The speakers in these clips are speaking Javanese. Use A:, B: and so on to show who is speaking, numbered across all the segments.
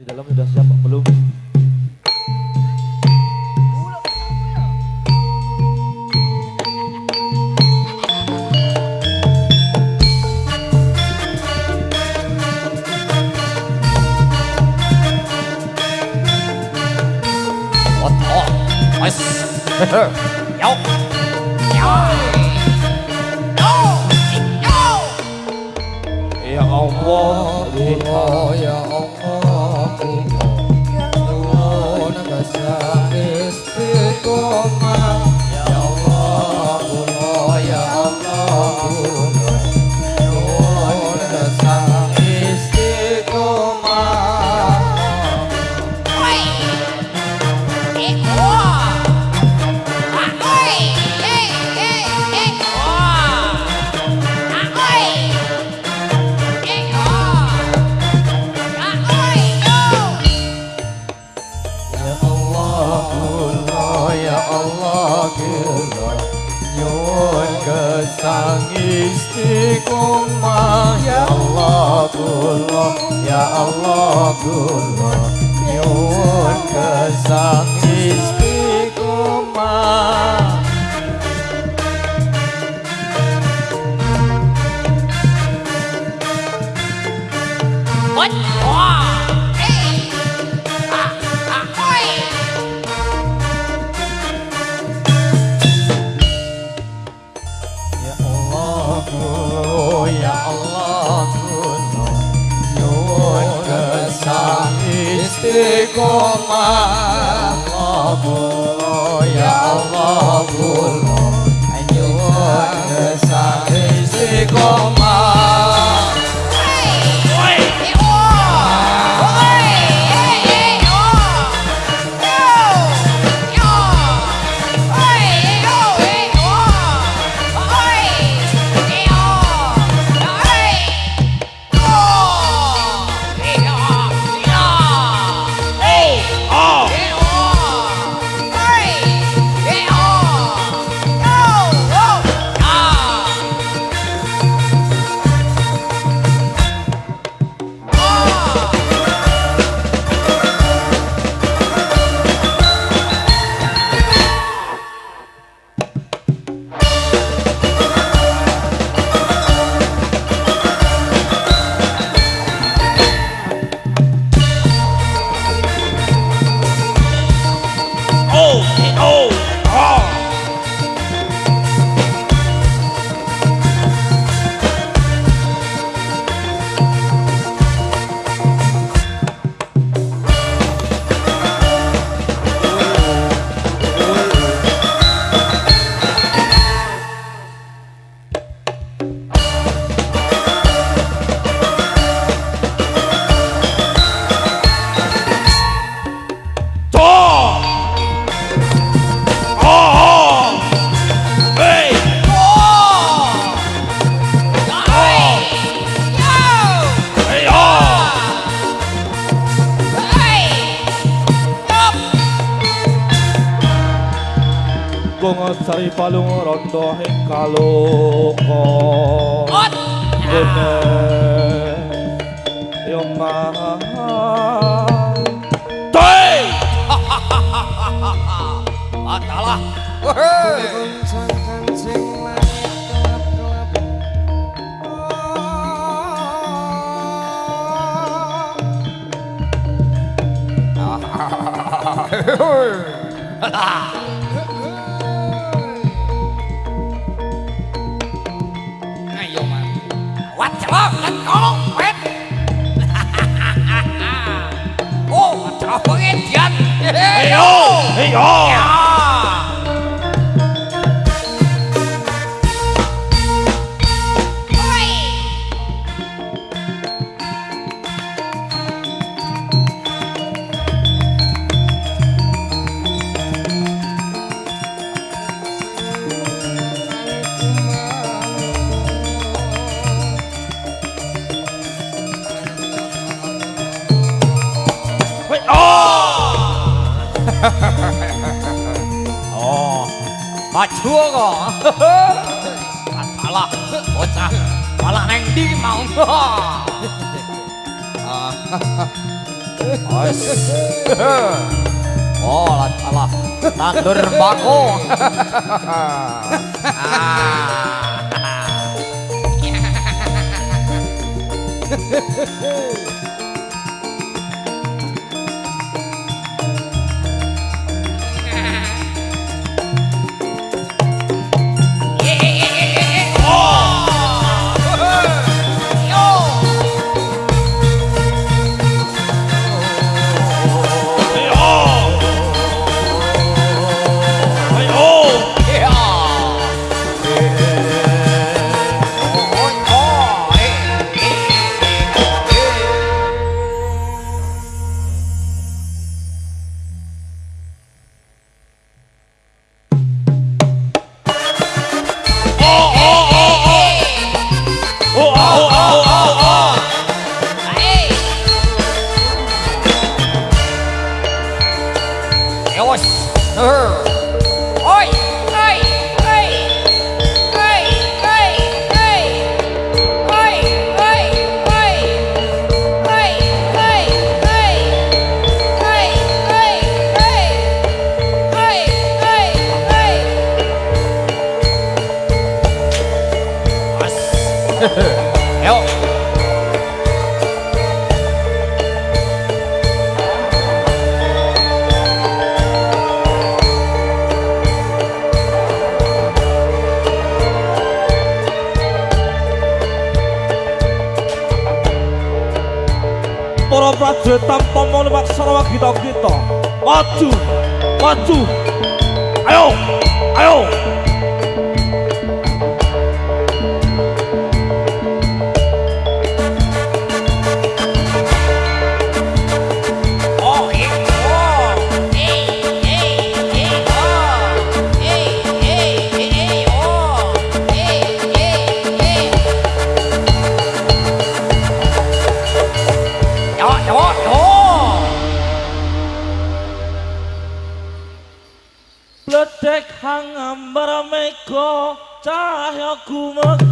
A: Di dalam sudah siap
B: istiqomah Ya Allah kula Ya Allah kula Nyuwun kesang kesang
A: palung rondo ing kaloka. Bene yo mah.
C: What the fuck? Let's Wait! oh, ơi, em giật! juwo kok. Balak, bocah. malah neng ndi mau. Ah. Wes.
A: Oh, alah, salah. Tandur bako. Ah.
B: prajurit tanpa melihat sarwa kita kita. Maju maju. Ayo ayo. Come on.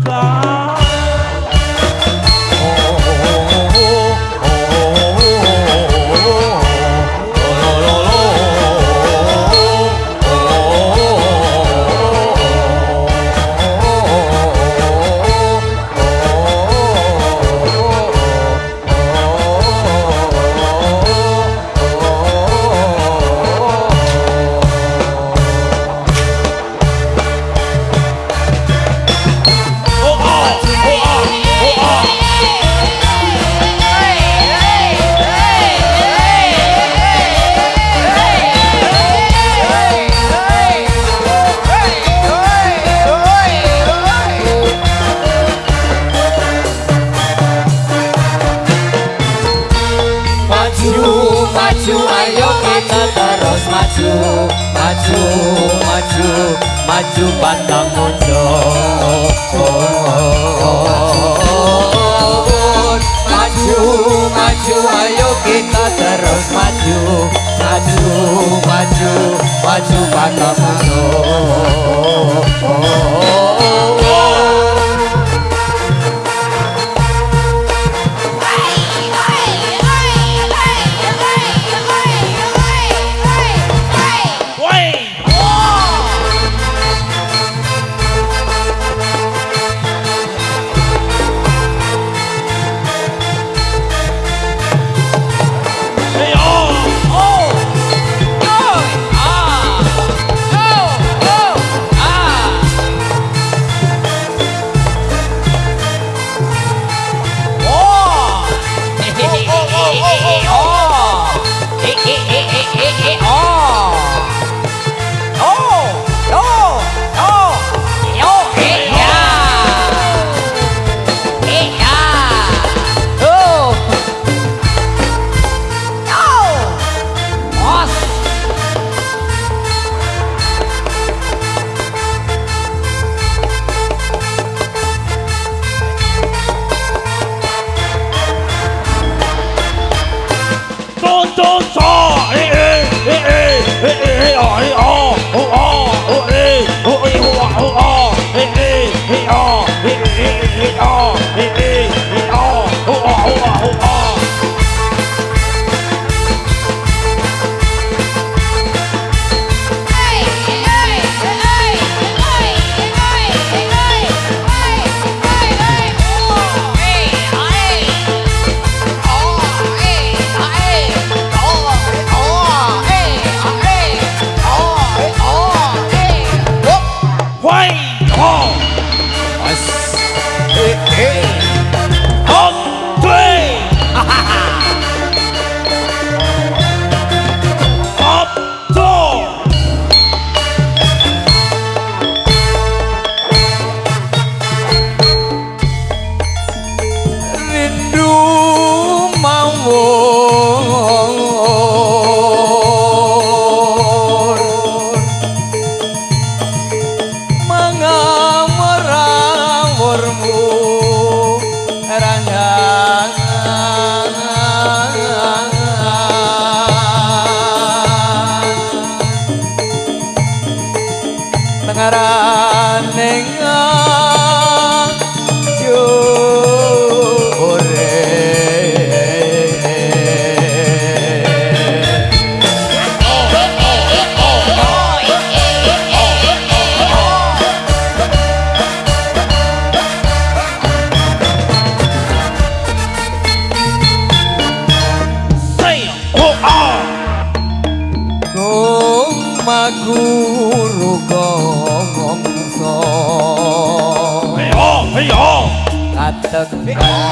B: tengaran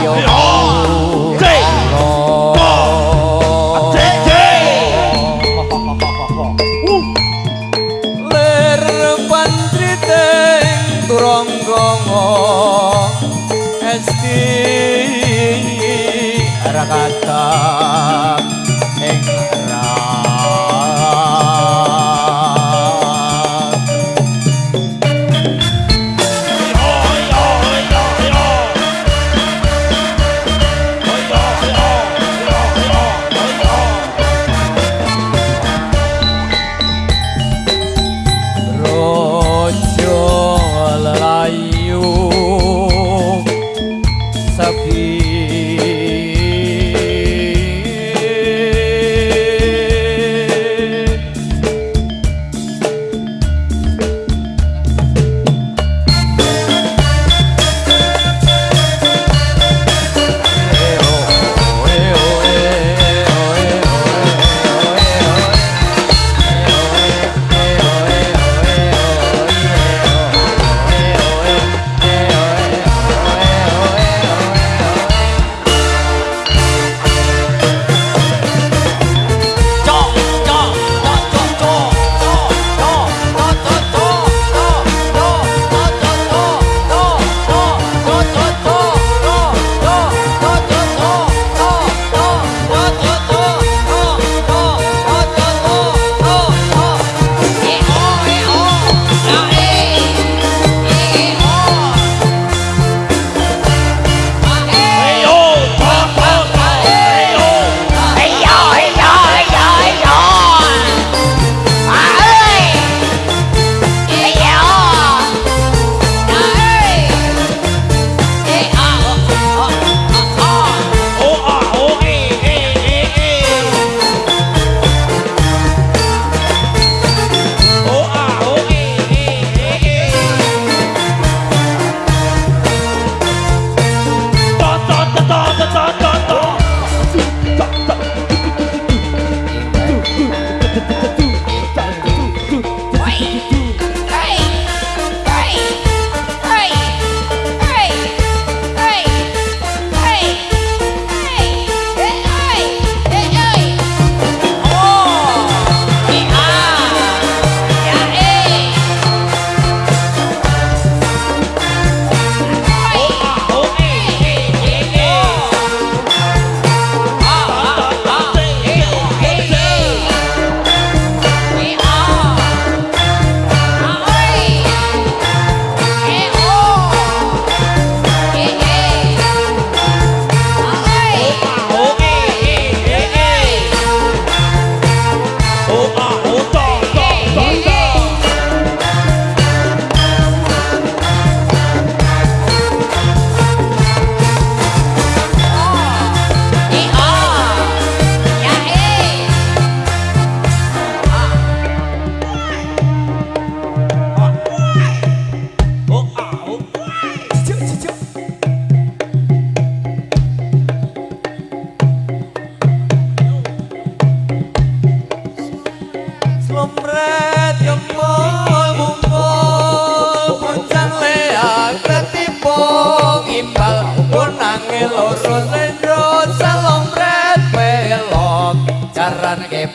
B: Terima kasih.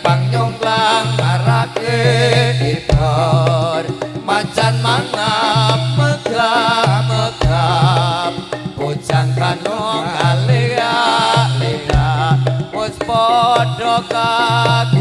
B: pang nyonglang marake ipor macan mangap megah megap bojang kano kalea lea wis padha
A: kaku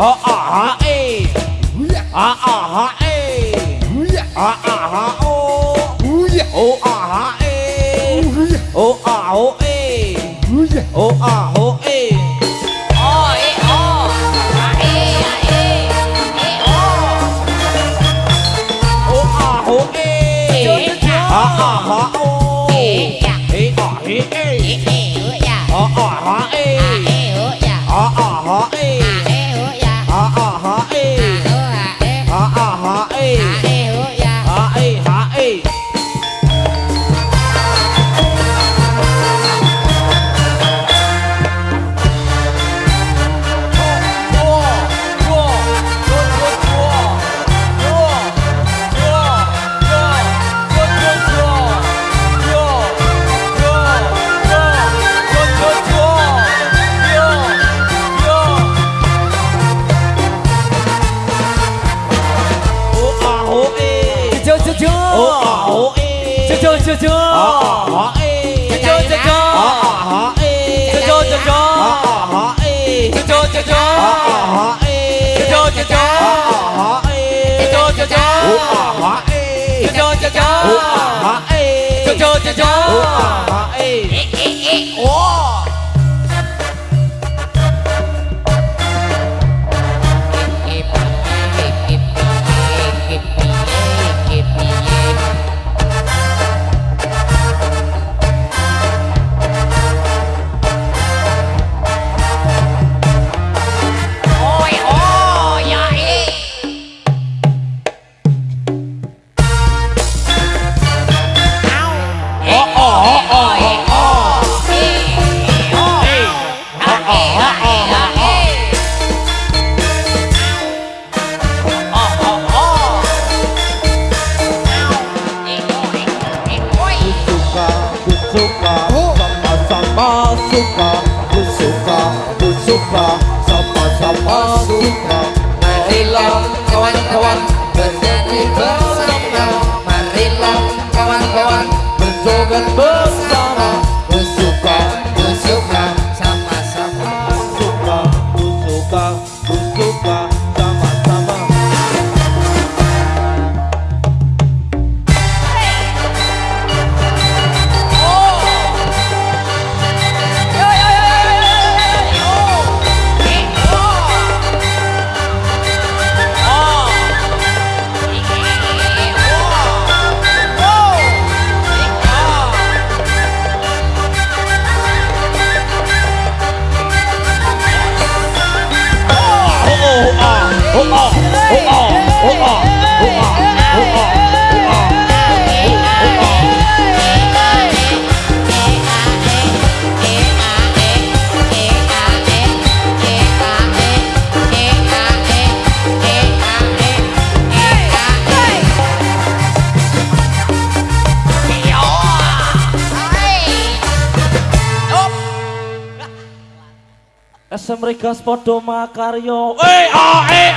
A: ha ah ha e ha ah ha e ha ah ha o oh ah ha e oh ah oh e oh ah oh e oh ah oh ha ah ha e ha ah ha e ha ah ha e ha ah ha e ha ah ha e oh ah ha e oh ah ha e oh ah ha e oh SM Regas podo makaryo. Eh, ah, eh,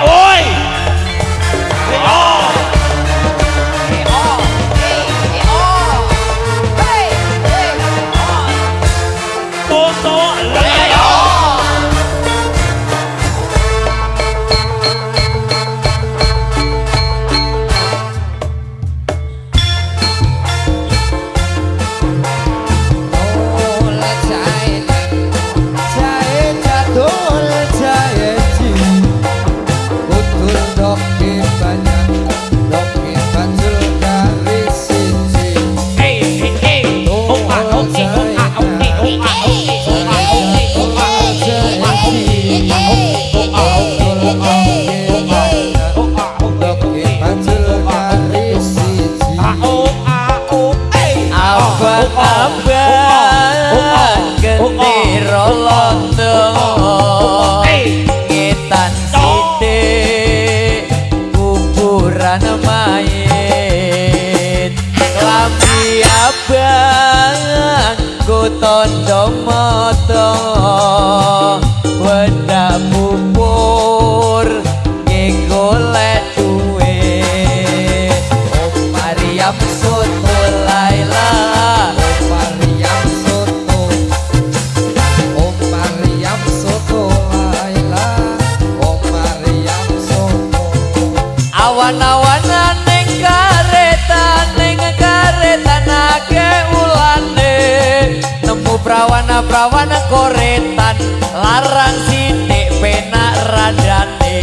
B: prawana-prawana koretan larang sidik penak radane.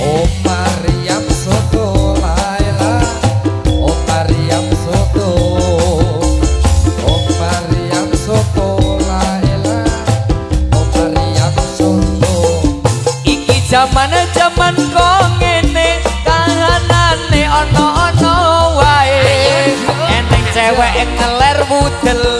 B: Oh Mariam soto Laila Oh Mariam soto. Oh Mariam soto Laila Oh Mariam soto. Iki zaman zaman kok ngene kahanane ana-ana wae. Eneng cewek ngeler wudele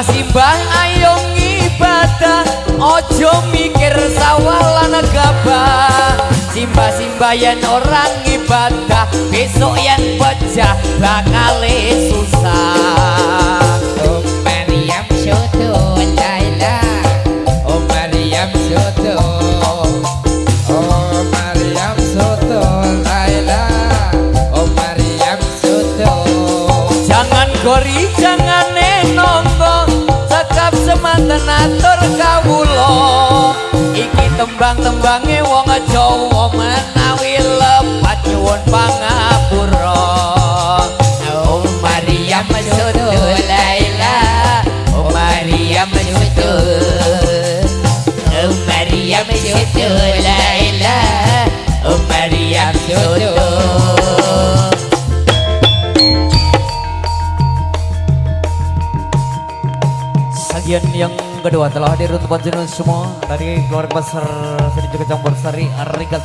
B: Simbah-simbah ayo ngibadah Ojo mikir sawalan gabah. Simbah-simbah yen orang ibadah Besok yen pecah bakal susah. Oh Maryam Soto Laila Oh Maryam Soto tembang-tembange wong Jawa menawi yang kedua telah hadir untuk panjenengan semua dari keluarga besar Seni juga Campur Sari Arigat.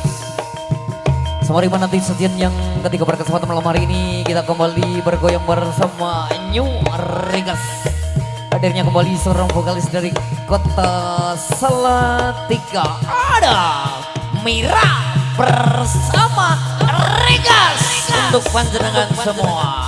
B: Semari nanti sajian yang ketiga pada kesempatan malam hari ini kita kembali bergoyang bersama New Arigas. Hadirnya kembali seorang vokalis dari kota Salatiga ada Mira bersama Regas untuk panjenengan semua.